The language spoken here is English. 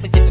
forget